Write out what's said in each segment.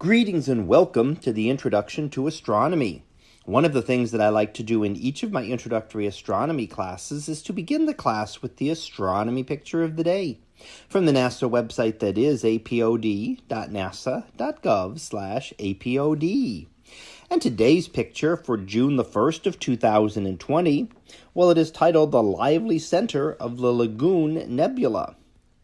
Greetings and welcome to the Introduction to Astronomy. One of the things that I like to do in each of my introductory astronomy classes is to begin the class with the astronomy picture of the day from the NASA website that is apod.nasa.gov/apod. And today's picture for June the 1st of 2020, well it is titled The Lively Center of the Lagoon Nebula.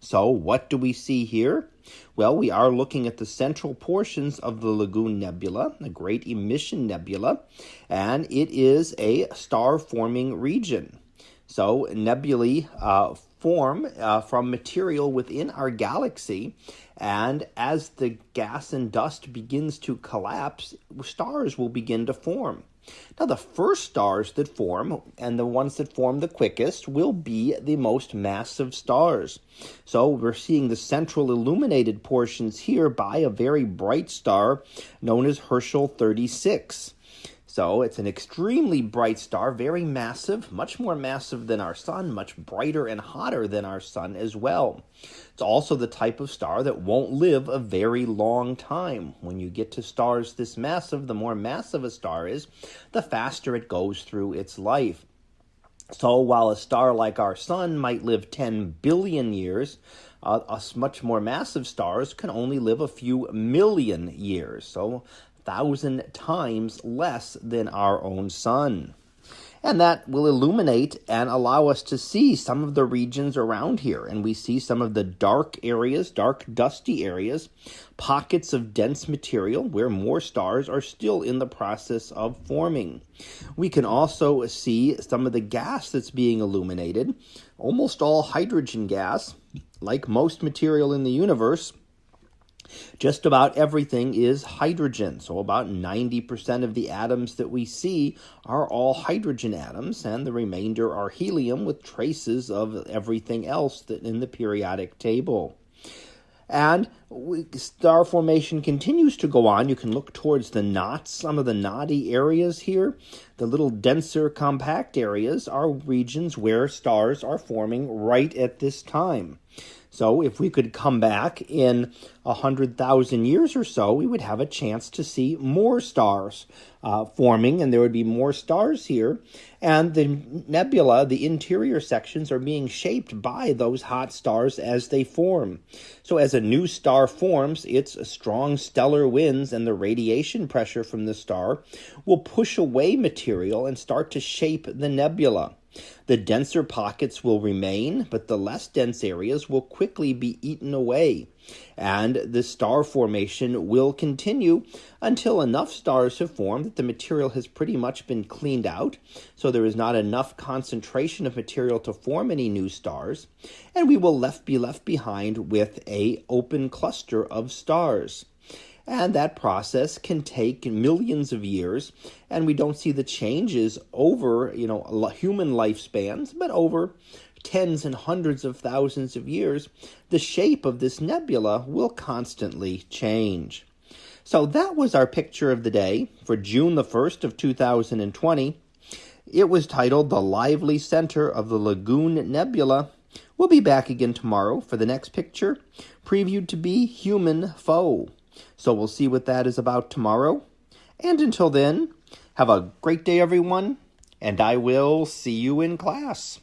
So, what do we see here? Well, we are looking at the central portions of the Lagoon Nebula, the great emission nebula, and it is a star forming region. So, nebulae uh, form uh, from material within our galaxy, and as the gas and dust begins to collapse, stars will begin to form. Now, the first stars that form, and the ones that form the quickest, will be the most massive stars. So, we're seeing the central illuminated portions here by a very bright star known as Herschel 36. So it's an extremely bright star, very massive, much more massive than our sun, much brighter and hotter than our sun as well. It's also the type of star that won't live a very long time. When you get to stars this massive, the more massive a star is, the faster it goes through its life. So while a star like our sun might live 10 billion years, uh, much more massive stars can only live a few million years. So thousand times less than our own sun. And that will illuminate and allow us to see some of the regions around here. And we see some of the dark areas, dark, dusty areas, pockets of dense material where more stars are still in the process of forming. We can also see some of the gas that's being illuminated, almost all hydrogen gas, like most material in the universe just about everything is hydrogen. So, about 90% of the atoms that we see are all hydrogen atoms, and the remainder are helium with traces of everything else that in the periodic table. And star formation continues to go on. You can look towards the knots, some of the knotty areas here. The little denser, compact areas are regions where stars are forming right at this time. So, if we could come back in a hundred thousand years or so, we would have a chance to see more stars uh, forming, and there would be more stars here. And the nebula, the interior sections, are being shaped by those hot stars as they form. So, as a new star forms, its strong stellar winds and the radiation pressure from the star will push away material and start to shape the nebula. The denser pockets will remain, but the less dense areas will quickly be eaten away. And the star formation will continue until enough stars have formed that the material has pretty much been cleaned out, so there is not enough concentration of material to form any new stars, and we will left be left behind with a open cluster of stars. And that process can take millions of years, and we don't see the changes over, you know, human lifespans, but over tens and hundreds of thousands of years, the shape of this nebula will constantly change. So that was our picture of the day for June the 1st of 2020. It was titled The Lively Center of the Lagoon Nebula. We'll be back again tomorrow for the next picture, previewed to be Human Foe. So we'll see what that is about tomorrow. And until then, have a great day, everyone, and I will see you in class.